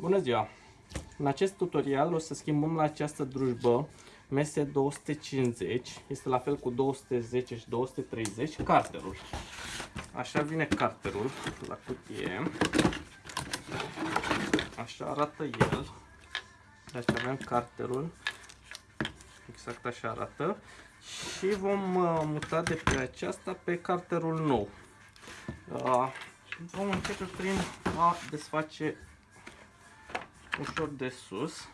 Bună ziua! În acest tutorial o să schimbăm la această drujbă MS250, este la fel cu 210 și 230, carterul. Așa vine carterul la cutie. Așa arată el. Deci avem carterul. Exact așa arată. Și vom uh, muta de pe aceasta pe carterul nou. Uh, vom începe prin a desface ușor de sus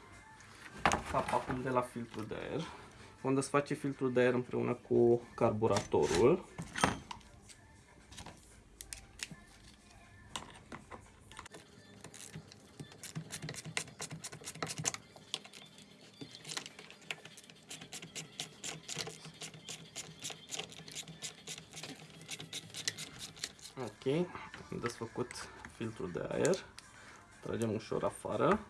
capacul de la filtru de aer. Vom desface filtrul de aer împreună cu carburatorul. Ok, am desfăcut filtrul de aer. Tragem ușor afară.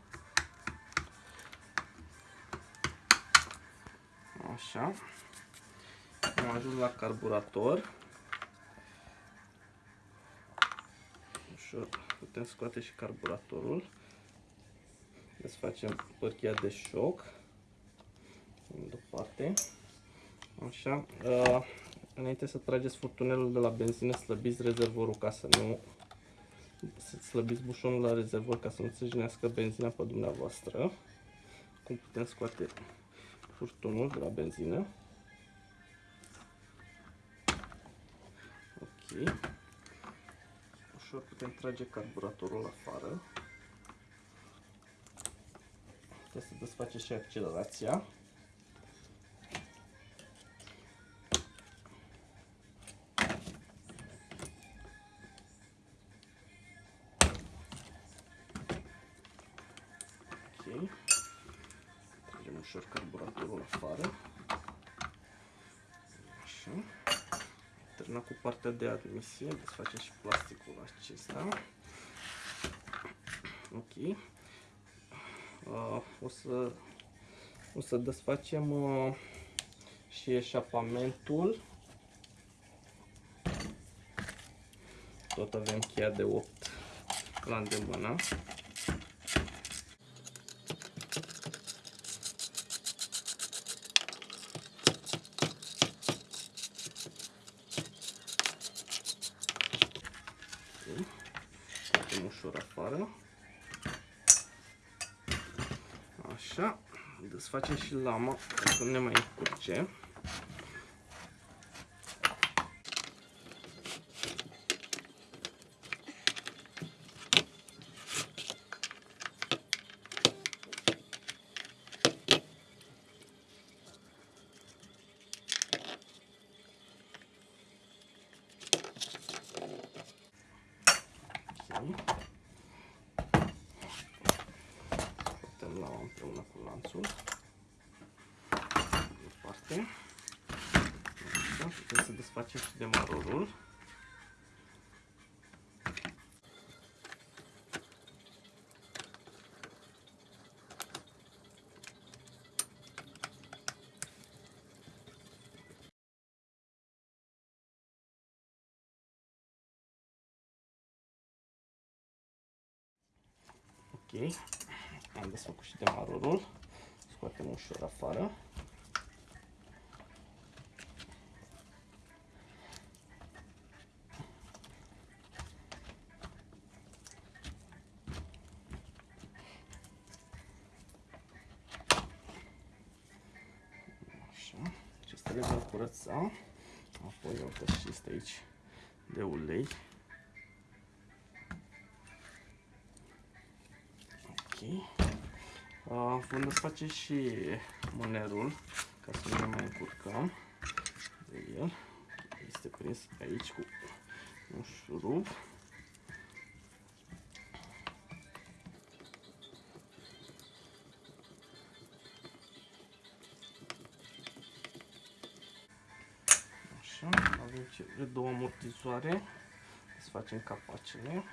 Așa. Am ajuns la carburator. Ușor putem scoate și carburatorul. Desfacem părchia de șoc. În deoparte. Așa. Uh, înainte să trageți furtunelul de la benzină, slăbiți rezervorul ca să nu să slăbiți bușonul la rezervor ca să nu se jinească benzina pe dumneavoastră. Cum putem scoate furtunul de la benzină. Ok. Ușor putem trage carburatorul afară. Putem să desface și accelerația. Ușor carburatorul afară. Așa. Terminat cu partea de admisie, desfacem și plasticul acesta. Ok. Uh, o să o să desfacem uh, și eșapamentul. Tot avem cheia de 8 la îndemână. Scoatem ușor afară. Așa. Desfacem și lama ca să nu ne mai încurce. Scoatem la împreună cu lanțul. Departe. Așa, putem să desfacem și demarorul. Ok, am desfăcut și demarorul, scoatem ușor afară. Așa, acesta le vom curăța, apoi o și este aici de ulei. Uh, vom desface și mânerul ca să nu ne mai încurcăm de el. Este prins aici cu un șurub. Așa, avem cele două amortizoare. Să facem capacele.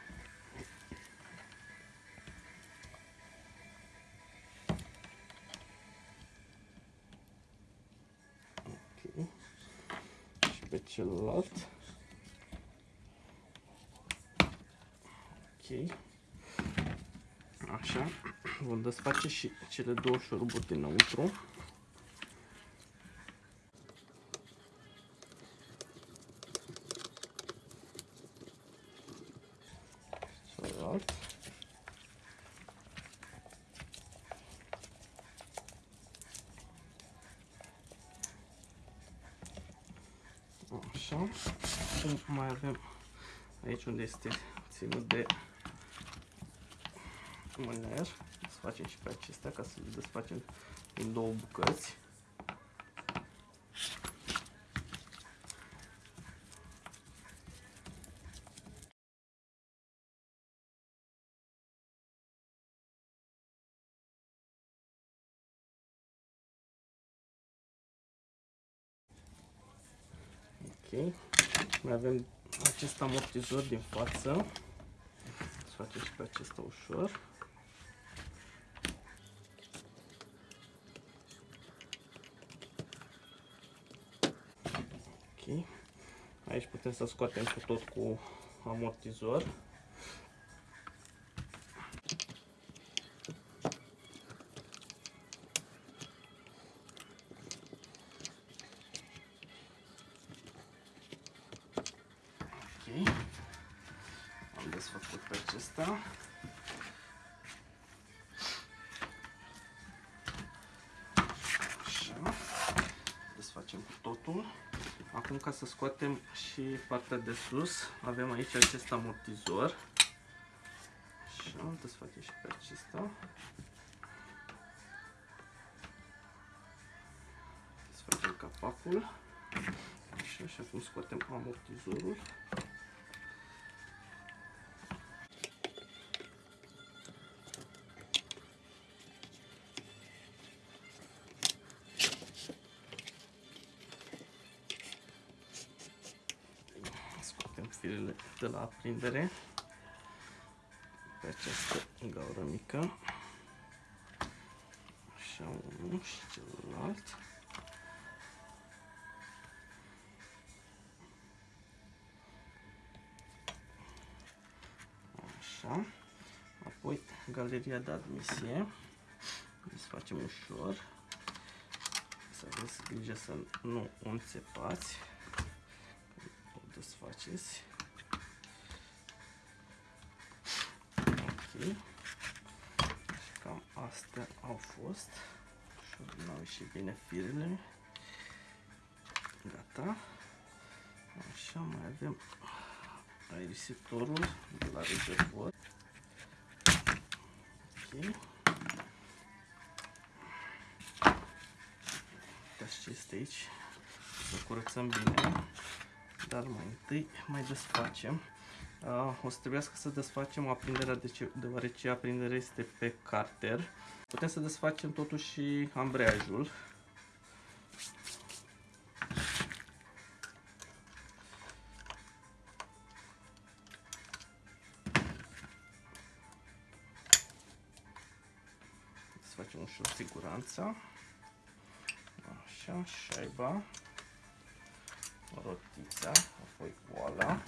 Celălalt. Ok. Așa, vom desface și cele două șuruburi dinăuntru. Celălalt. Așa. Acum mai avem aici unde este ținut de mâner. Desfacem și pe acestea ca să le desfacem în două bucăți. Ok. Mai avem acest amortizor din față. Să facem și pe acesta ușor. Ok. Aici putem să scoatem cu tot cu amortizor. Acum ca să scoatem și partea de sus, avem aici acest amortizor. Așa, desfacem și pe acesta. Desfacem capacul. Așa, și acum scoatem amortizorul. De la aprindere pe această gaură mică. Așa, unul și celălalt. Așa. Apoi galeria de admisie. Desfacem ușor. Să aveți grijă să nu o înțepați. O desfaceți. Ok. Și cam astea au fost. Și au ieșit bine firele. Gata. Așa, mai avem aerisitorul de la rezervor. Ok. Uitați ce este aici. Să curățăm bine. Dar mai întâi mai desfacem. Uh, o să trebuiască să desfacem aprinderea de ce, deoarece aprinderea este pe carter. Putem să desfacem totuși și ambreiajul. Să facem ușor siguranța. Așa, șaiba, rotița, apoi oala.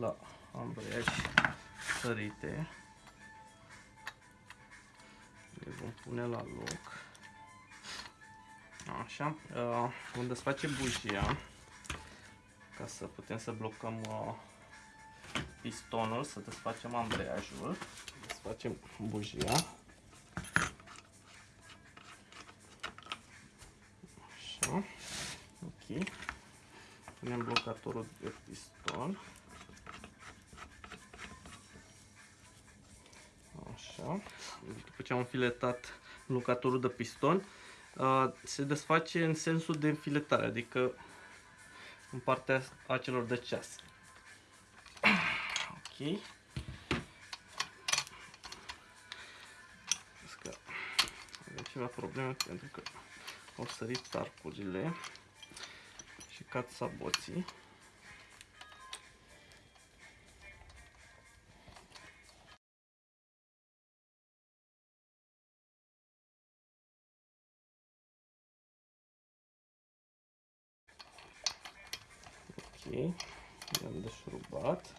La ambreiaj sărite. Le vom pune la loc. Așa, uh, vom desface bujia ca să putem să blocăm uh, pistonul, să desfacem ambreiajul. Desfacem bujia. Așa, ok. Punem blocatorul de piston. După ce am înfiletat blocatorul de piston, se desface în sensul de înfiletare, adică în partea acelor de ceas. Ok. Că avem ceva probleme pentru că au sărit arcurile și cad saboții. I-am deșurubat.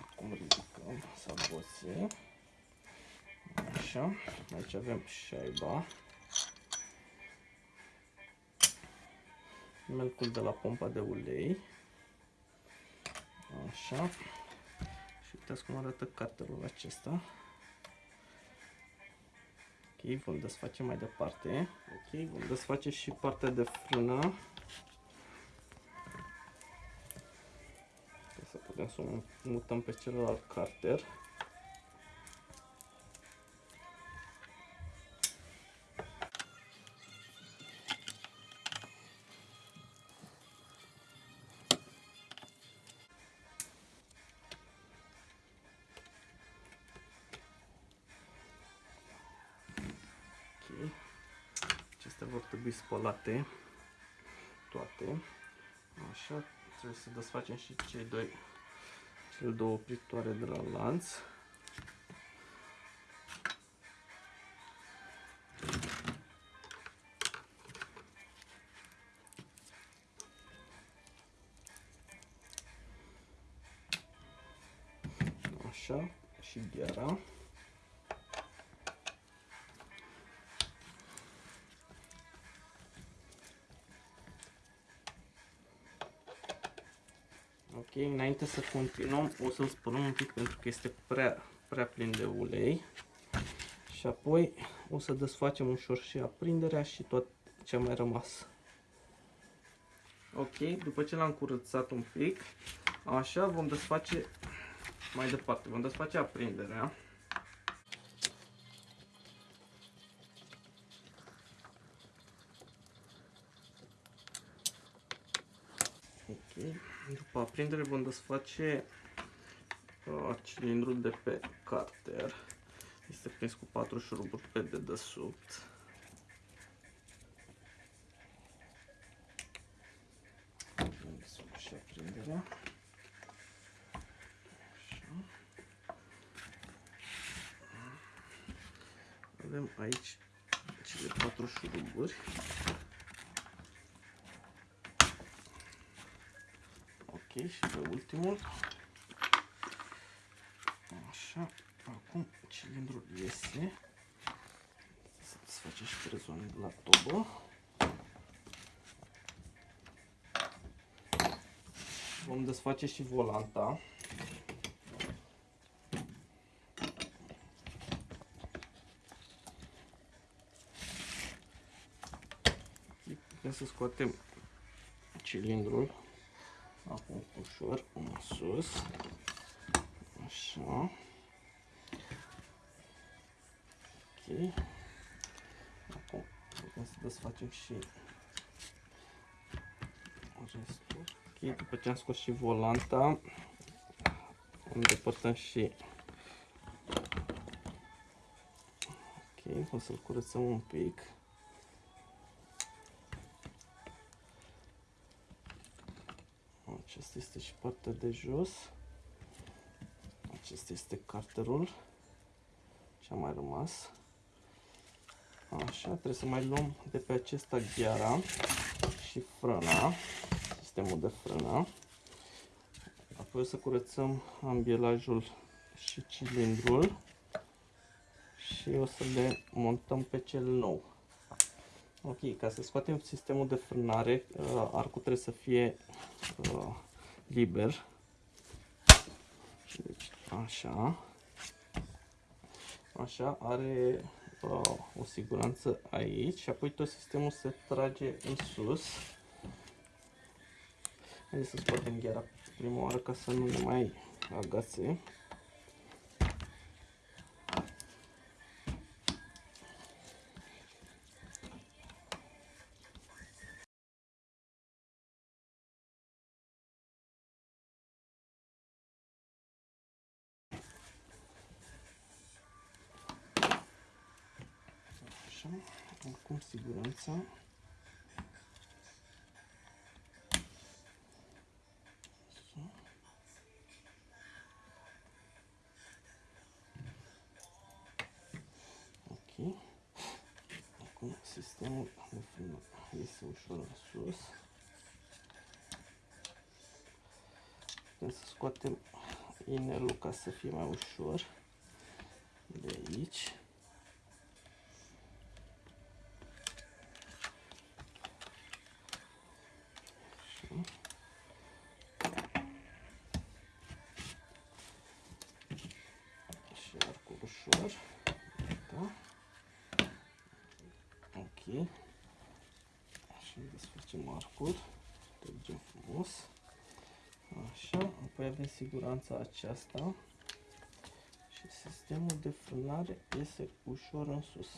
Acum ridicăm saboții. Așa, aici avem șaiba. Melcul de la pompa de ulei. Așa. Și uitați cum arată cartelul acesta. Ok, vom desface mai departe. Ok, vom desface și partea de frână. Putem să o mutăm pe celălalt carter. Acestea vor trebui spălate toate. Așa, trebuie să desfacem și cei doi, cele două opritoare de la lanț. Așa, și gheara. Ok, înainte să continuăm, o să-l spălăm un pic pentru că este prea, prea plin de ulei. Și apoi o să desfacem ușor și aprinderea și tot ce a mai rămas. Ok, după ce l-am curățat un pic, așa vom desface mai departe. Vom desface aprinderea. După aprindere vom desface uh, cilindrul de pe carter. Este prins cu patru șuruburi pe dedesubt. și aprinderea. Avem aici cele patru șuruburi. și pe ultimul. Așa, acum cilindrul iese. Să desface și trezoane de la tobă. Vom desface și volanta. Putem să scoatem cilindrul Acum ușor în sus. Așa. Ok. Acum putem să desfacem și restul. Ok, după ce am scos și volanta, îndepărtăm și Ok, o să-l curățăm un pic. Partea de jos. Acesta este carterul. Ce a mai rămas. Așa, trebuie să mai luăm de pe acesta gheara și frâna, sistemul de frână. Apoi o să curățăm ambielajul și cilindrul și o să le montăm pe cel nou. Ok, ca să scoatem sistemul de frânare, uh, arcul trebuie să fie uh, liber. Deci, așa. Așa, are uh, o siguranță aici și apoi tot sistemul se trage în sus. Haideți să scoatem gheara prima oară ca să nu ne mai agațe. sistemul. Iese ușor în sus. Putem să scoatem inelul ca să fie mai ușor de aici. Siguranța aceasta și sistemul de frânare iese ușor în sus.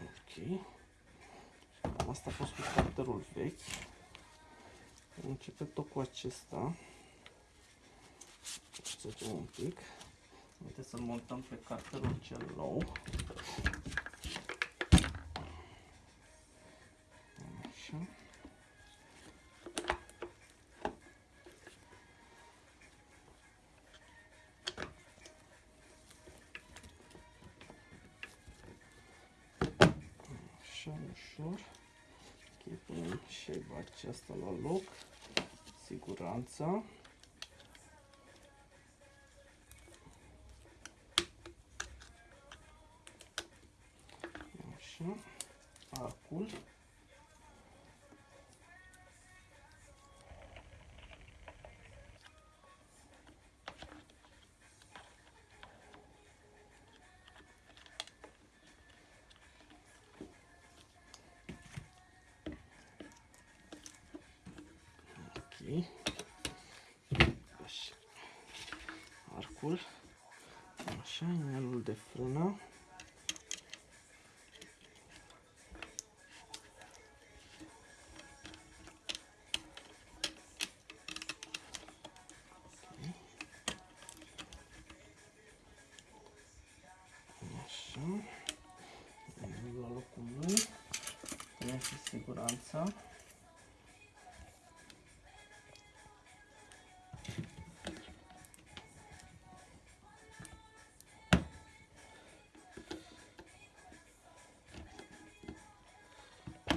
Ok. Cam asta a fost cu carterul vechi. Începe tot cu acesta. Să un pic. Haideți să-l montăm pe carterul cel nou. Așa. Așa, ușor. Ok, punem șeiba aceasta la loc. Siguranța. Așa, arcul. Ok. Așa. Arcul. Așa, inelul de frână. Punem și siguranța.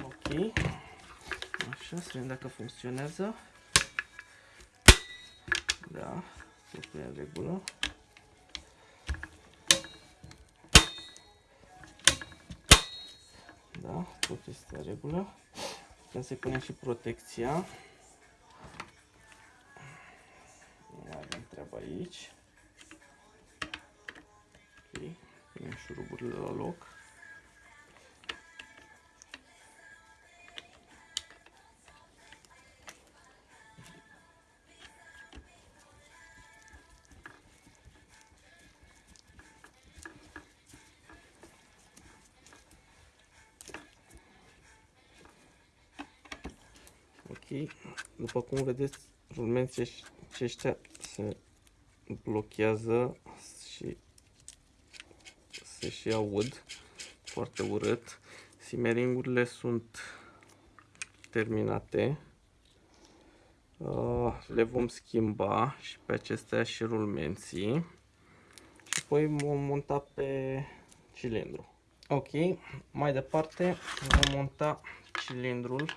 Ok. Așa, să vedem dacă funcționează. Da, totul e în regulă. Da, tot este în regulă. Putem să-i punem și protecția. După cum vedeți, rulmenții aceștia se blochează și se și aud foarte urât. Simeringurile sunt terminate. Uh, le vom schimba și pe acestea și rulmenții. Și apoi vom monta pe cilindru. Ok, mai departe vom monta cilindrul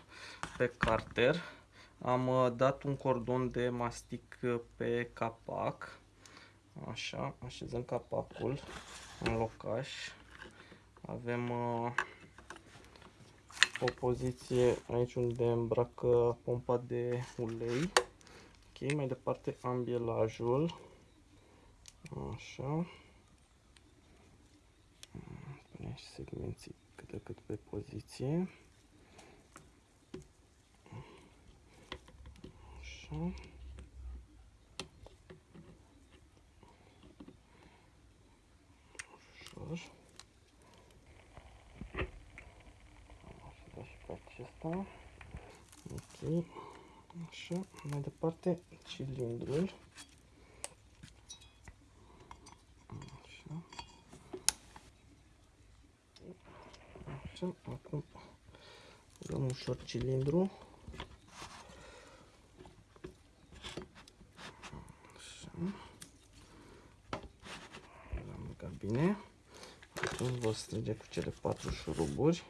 pe carter. Am uh, dat un cordon de mastic pe capac. Așa, așezăm capacul în locaș. Avem uh, o poziție aici unde îmbracă pompa de ulei. Ok, mai departe ambielajul. Așa. Punem și segmenții cât de cât pe poziție. Așa. Ușor. Am și pe acesta. Ok. Așa. Mai departe, cilindrul. Așa. Așa. Acum dăm ușor cilindru. îl vor strânge cu cele patru șuruburi.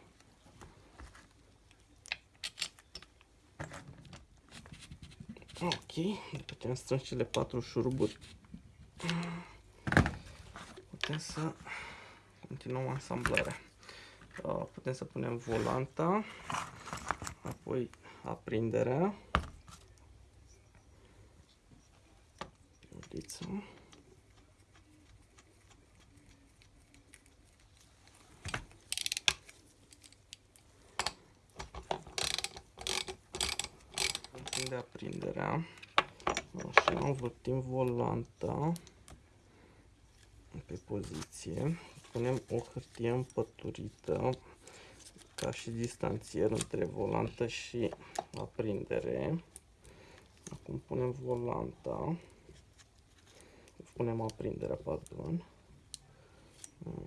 Ok, după ce am strâns cele patru șuruburi, putem să continuăm asamblarea. Uh, putem să punem volanta, apoi aprinderea, uliță. de aprinderea. Așa, învârtim volanta pe poziție. Punem o hârtie împăturită ca și distanțier între volantă și aprindere. Acum punem volanta. Punem aprinderea, pardon.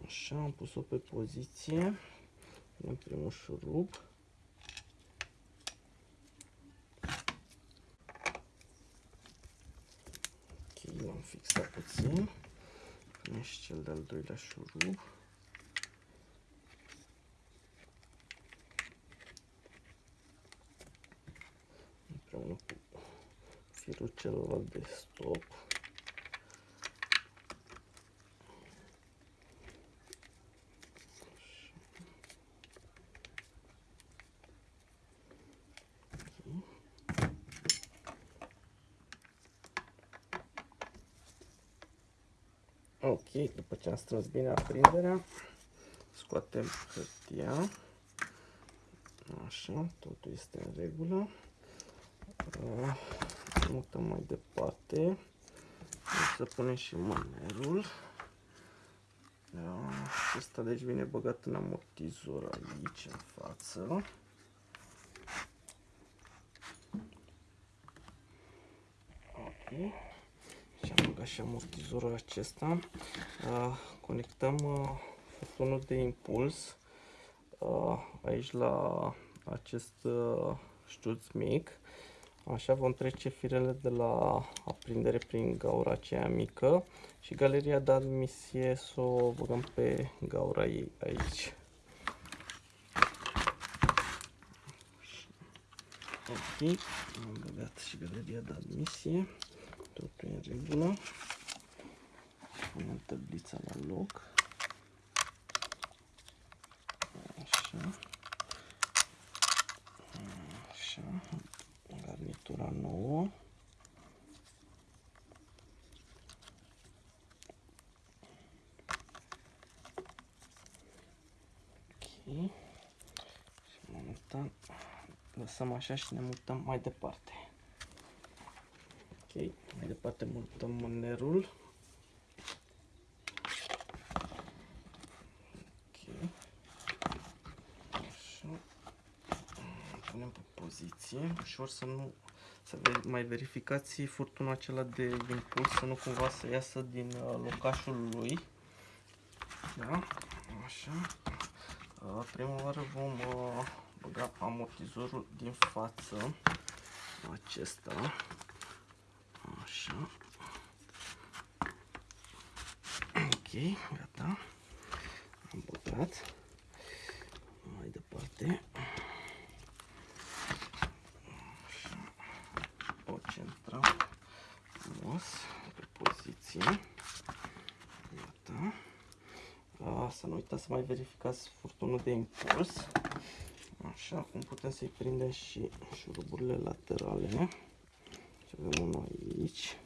Așa, am pus-o pe poziție. Punem primul șurub. l-am fixat puțin. Punem și cel de-al doilea șurub. Împreună cu firul celălalt de stop. Ok, după ce am strâns bine aprinderea, scoatem hârtia. Așa, totul este în regulă. Uh, mutăm mai departe. O să punem și mânerul. Da, acesta deci vine băgat în amortizor aici, în față. Ok băgat și amortizorul acesta. Conectăm furtunul de impuls aici la acest ștuț mic. Așa vom trece firele de la aprindere prin gaura aceea mică și galeria de admisie să o băgăm pe gaura ei aici. Ok, am băgat și galeria de admisie. Totul e în regulă. Punem tablița la loc. Așa. Așa. Garnitura nouă. Ok. Și momentan lăsăm așa și ne mutăm mai departe. Ok, mai departe mutăm mânerul. Ok. Așa. Punem pe poziție, ușor să nu să mai verificați furtunul acela de impuls, să nu cumva să iasă din uh, locașul lui. Da? Așa. Uh, prima oară vom uh, băga amortizorul din față acesta Așa. Ok, gata. Am băgat. Mai departe. Așa. O centrăm frumos pe poziție. Gata. A, să nu uitați să mai verificați furtunul de impuls. Așa, cum putem să-i prindem și șuruburile laterale. Avem unul aici.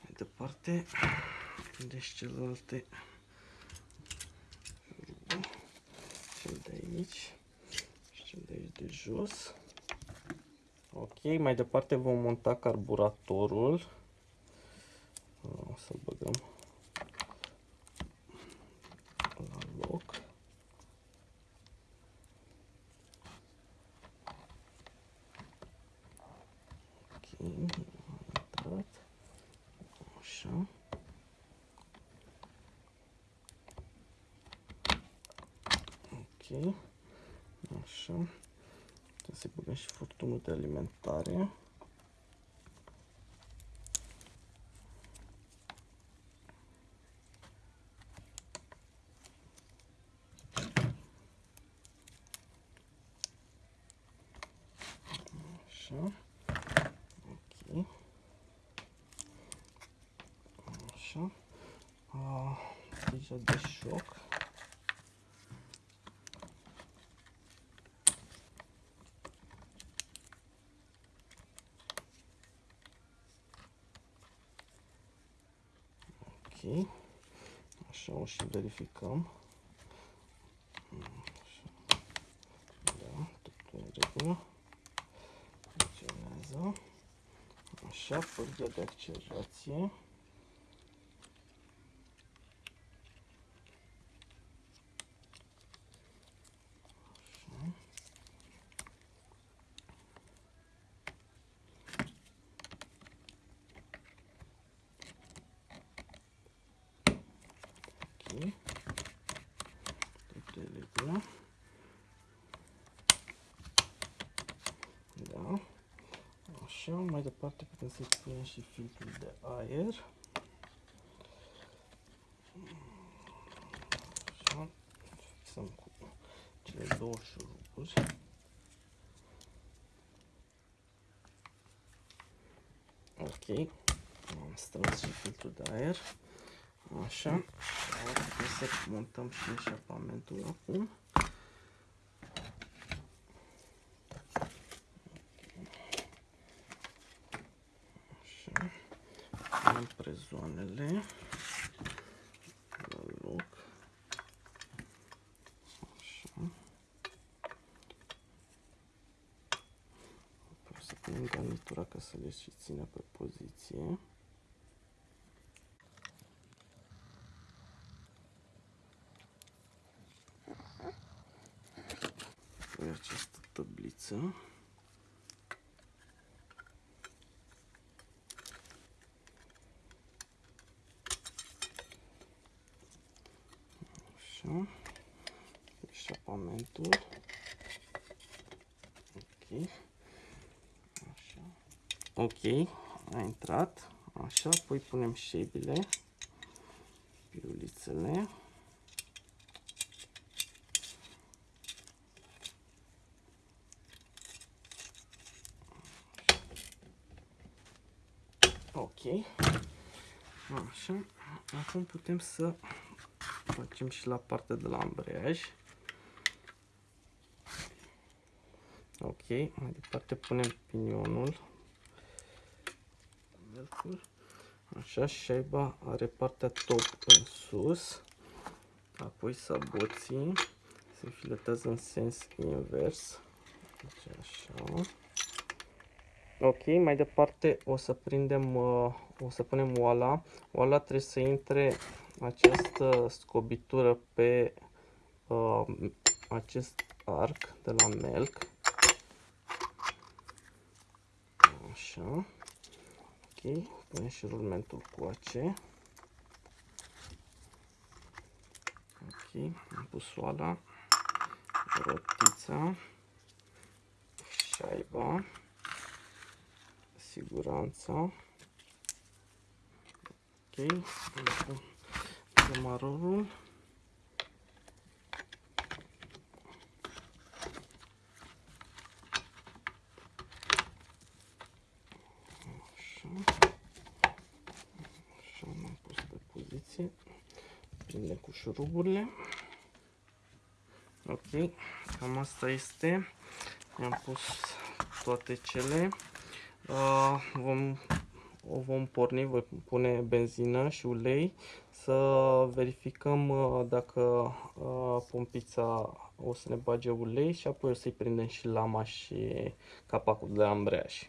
Mai departe, prindeți celelalte cel de aici și cel de aici de jos. Ok, mai departe vom monta carburatorul o să-l băgăm la loc. Ok, intrat. Așa. Ok. Așa. Putem să-i băgăm și furtunul de alimentare. Așa. Ok. Așa. A, deja de șoc. Ok. Așa o și verificăm. Așa. Da, totul în regulă. Funcționează. Așa, pârghia de accelerație. Ok. Totul e regulă. Da. Așa, mai departe putem să-i punem și filtrul de aer. Așa, fixăm cu cele două șuruburi. Ok, am strâns și filtrul de aer. Așa, putem să montăm și eșapamentul acum. Punem prezoanele la loc. Așa. Apoi să punem garnitura ca să le și țină pe poziție. Apoi această tabliță. Așa. Eșapamentul. Ok. Așa. Ok. A intrat. Așa. Apoi punem șeibile. Piulițele. Ok. Așa. Acum putem să facem și la partea de la ambreiaj. Ok, mai departe punem pinionul. Așa, șaiba are partea top în sus. Apoi saboții se filetează în sens invers. Deci așa. Ok, mai departe o să prindem, uh, o să punem oala. Oala trebuie să intre această scobitură pe uh, acest arc de la melc. Așa. Ok, punem și rulmentul coace. Ok, am pus oala, rotița, șaiba, siguranța. Ok, camarorul. Așa. Așa am pus pe poziție. Prinde cu șuruburile. Ok, cam asta este. Am pus toate cele. Uh, vom o vom porni, voi pune benzină și ulei să verificăm uh, dacă uh, pompița o să ne bage ulei și apoi o să-i prindem și lama și capacul de ambreiaj.